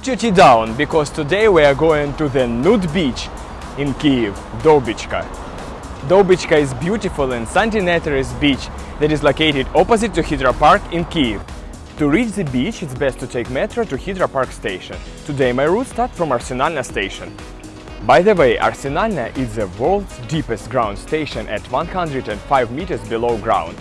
Put your tea down because today we are going to the nude beach in Kiev, Dobichka. Dobichka is beautiful and sandy naturist beach that is located opposite to Hydropark in Kiev. To reach the beach, it's best to take metro to Hydropark station. Today my route starts from Arsenalna station. By the way, Arsenalna is the world's deepest ground station at 105 meters below ground.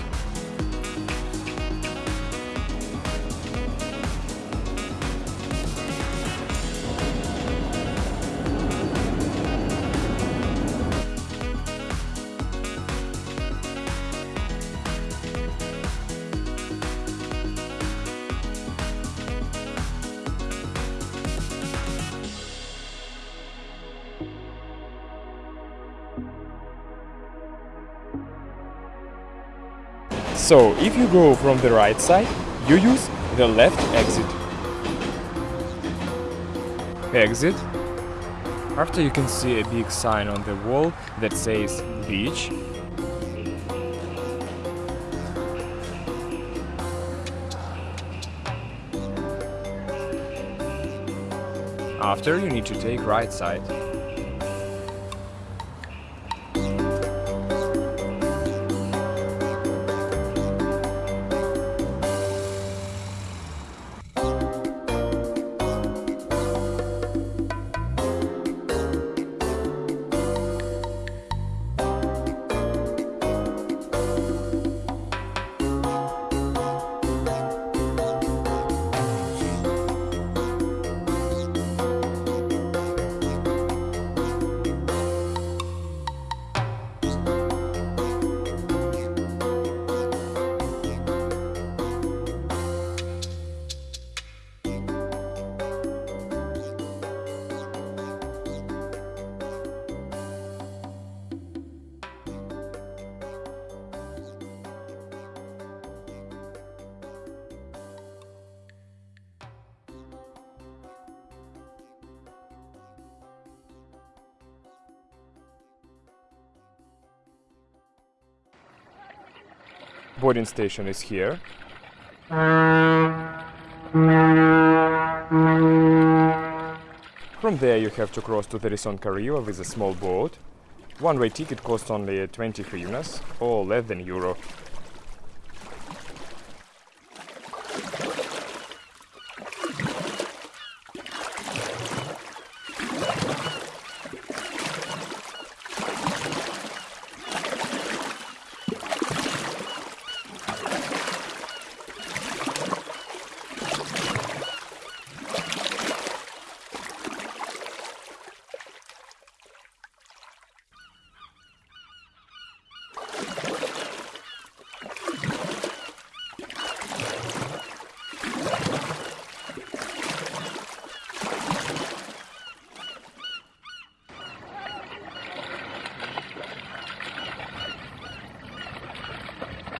So, if you go from the right side, you use the left exit. Exit. After you can see a big sign on the wall that says beach. After you need to take right side. Boarding station is here. From there you have to cross to the Risonka river with a small boat. One-way ticket costs only 20 hryvnias, or less than euro.